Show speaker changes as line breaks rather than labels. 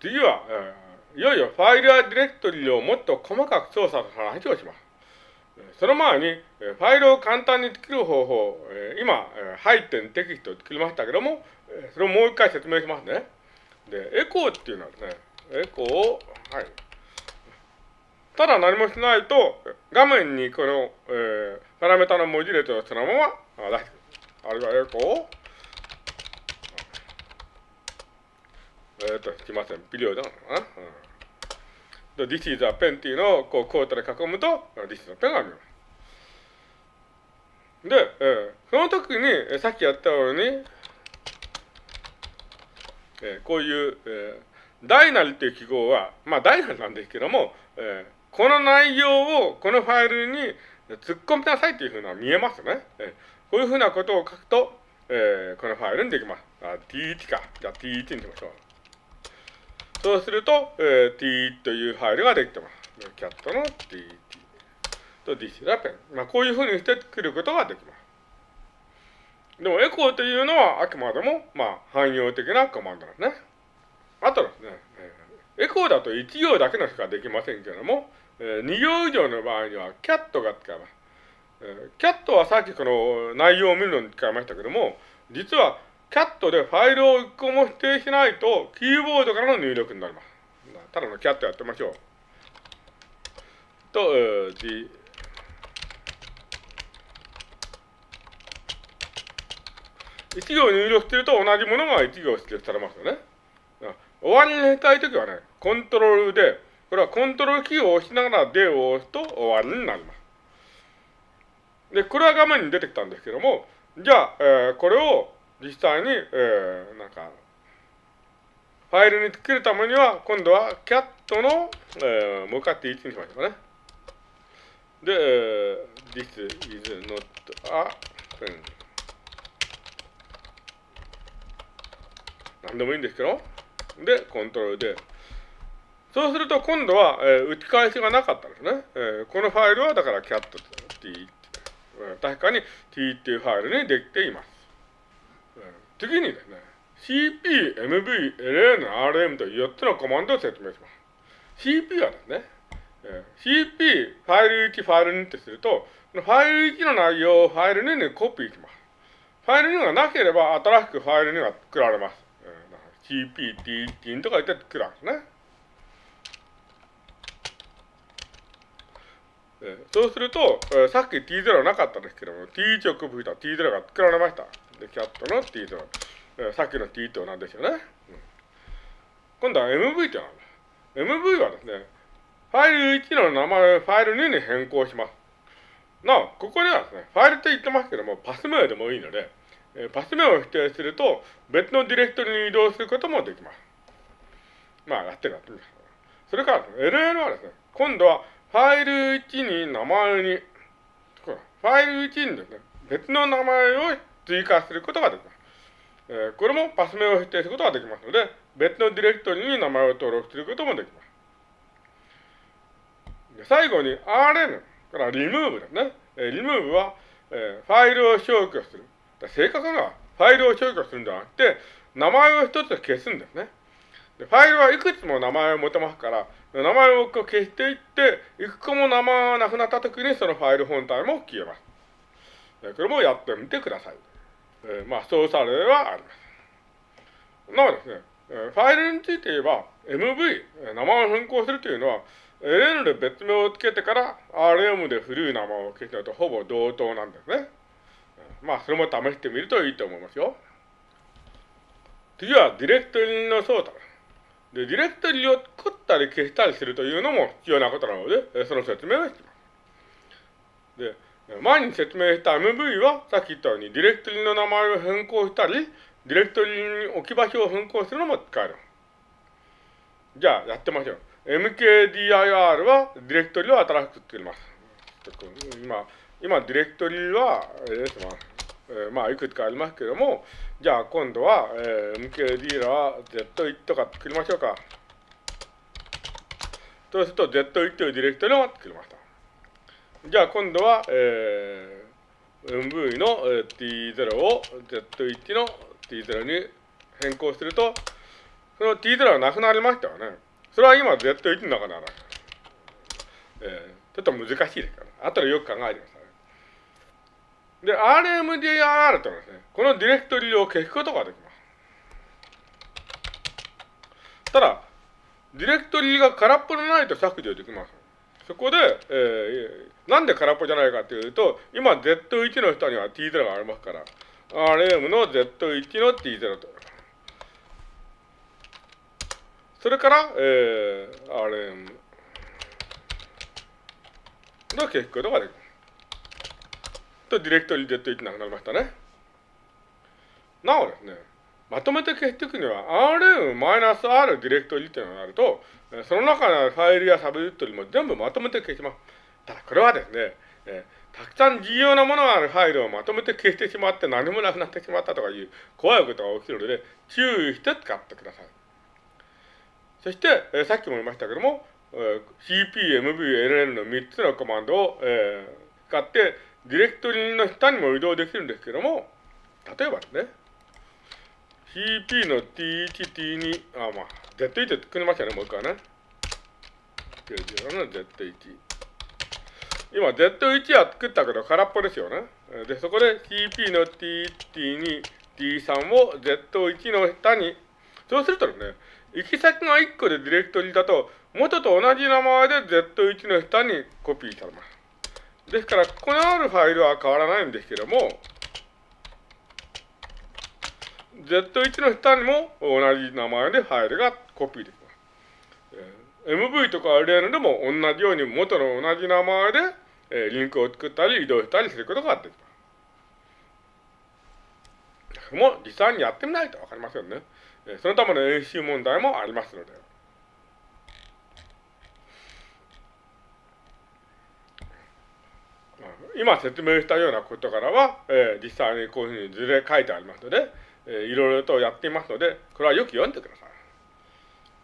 次は、えー、いよいよファイルやディレクトリをもっと細かく操作する話をします。その前に、ファイルを簡単に作る方法、今、えー、配点テキストを作りましたけども、それをもう一回説明しますね。で、エコーっていうのはですね、エコーを、はい。ただ何もしないと、画面にこの、えー、パラメータの文字列をそのまま出してくる。あるいはエコーを、えっ、ー、と、すいません、ビデオだな。うん、This is a pen っていうのをこうコートで囲むと、This is a pen が見ます。で、えー、その時に、えー、さっきやったように、えー、こういう、えー、大なりっていう記号は、まあ大なりなんですけども、えー、この内容をこのファイルに突っ込みなさいっていうふうな見えますね。えー、こういうふうなことを書くと、えー、このファイルにできます。あ t1 か。じゃあ t1 にしましょう。そうすると、えー、t というファイルができてます。キャットの tt と this ラペン。まあ、こういうふうにして作ることができます。でも、エコーというのはあくまでも、まあ、汎用的なコマンドなんですね。あとですね、エコーだと1行だけのしかできませんけれども、えー、2行以上の場合には、キャットが使えます。えー、キャットはさっきこの内容を見るのに使いましたけども、実はキャットでファイルを1個も指定しないと、キーボードからの入力になります。ただのキャットやってみましょう。と、えー、G、1行入力してると同じものが1行指定されますよね。終わりにしたいときはね、コントロールで、これはコントロールキーを押しながらでを押すと終わりになります。で、これは画面に出てきたんですけども、じゃあ、えー、これを実際に、えー、なんか、ファイルに作るためには、今度は cat の、えー、向かって1にしましょうかね。で、えー、this is not a pen. 何でもいいんですけど、で、コントロールで。そうすると、今度は、えー、打ち返しがなかったんですね。えー、このファイルは、だから cat って、確かに t っていうファイルにできています。次にですね、CP、MV、LN、RM という4つのコマンドを説明します。CP はですね、CP、ファイル1、ファイル2ってすると、ファイル1の内容をファイル2にコピーします。ファイル2がなければ新しくファイル2が作られます。CP、T1 とか言って作るんですね。そうすると、さっき T0 なかったですけども、T1 をコピーした T0 が作られました。で、キャットの t と、えー、さっきの t と同じですよね。うん、今度は MV って何だ ?MV はですね、ファイル1の名前をファイル2に変更します。なお、ここにはですね、ファイルって言ってますけども、パス名でもいいので、えー、パス名を指定すると、別のディレクトリに移動することもできます。まあ、やってるやってみます。それから、LL はですね、今度はファイル1に名前に、ファイル1にですね、別の名前を追加することができます。えー、これもパス名を指定することができますので、別のディレクトリに名前を登録することもできます。で最後に RN からリムーブですね。えー、リムーブは、えー、ファイルを消去する。正確にはファイルを消去するんじゃなくて、名前を一つ消すんですね。でファイルはいくつも名前を持てますから、名前を消していって、いく個も名前がなくなったときにそのファイル本体も消えます。これもやってみてください。えー、まあ、操作例はあります。なおですね、ファイルについて言えば、MV、名前を変更するというのは、LN で別名をつけてから RM で古い名前を消すのとほぼ同等なんですね。まあ、それも試してみるといいと思いますよ。次は、ディレクトリの操作で、ディレクトリを作ったり消したりするというのも必要なことなので、その説明をします。で、前に説明した MV は、さっき言ったように、ディレクトリの名前を変更したり、ディレクトリに置き場所を変更するのも使える。じゃあ、やってみましょう。mkdir は、ディレクトリを新しく作ります。今、今、ディレクトリは、えー、ま、えー、まあ、いくつかありますけども、じゃあ、今度は、えー、mkdir は z1 とか作りましょうか。そうすると、z1 というディレクトリを作りました。じゃあ今度は、えー、MV の T0 を Z1 の T0 に変更すると、その t ゼロがなくなりましたよね。それは今 Z1 の中なら、えー、ちょっと難しいですから、ね後でよく考えてください。で、RMDIR というのはですね、このディレクトリを消すことができます。ただ、ディレクトリが空っぽでないと削除できます。そこで、えー、なんで空っぽじゃないかというと、今 Z1 の下には T0 がありますから、RM の Z1 の T0 と。それから、えー、RM の消すことができます。と、ディレクトリ Z1 なくなりましたね。なおですね、まとめて消していくには RM-R ディレクトリっていうのがあると、その中のファイルやサブディレクトリも全部まとめて消します。ただこれはですね、えー、たくさん重要なものがあるファイルをまとめて消してしまって何もなくなってしまったとかいう怖いことが起きるので注意して使ってください。そして、えー、さっきも言いましたけども、えー、CP、MV、LN の3つのコマンドを、えー、使ってディレクトリの下にも移動できるんですけども、例えばですね、CP の T1、T2、あ、まあ、Z1 って作りましたね、もう一回ね。90の Z1。今、Z1 は作ったけど空っぽですよね。で、そこで CP の T1、T2、T3 を Z1 の下に、そうするとね、行き先が1個でディレクトリだと、元と同じ名前で Z1 の下にコピーされます。ですから、ここにあるファイルは変わらないんですけども、Z1 の下にも同じ名前でファイルがコピーできます。MV とか LN でも同じように元の同じ名前で、えリンクを作ったり移動したりすることができます。もう実際にやってみないとわかりませんね。そのための演習問題もありますので。今説明したようなことからは、えー、実際にこういうふうに図で書いてありますので、えー、いろいろとやっていますので、これはよく読んでください。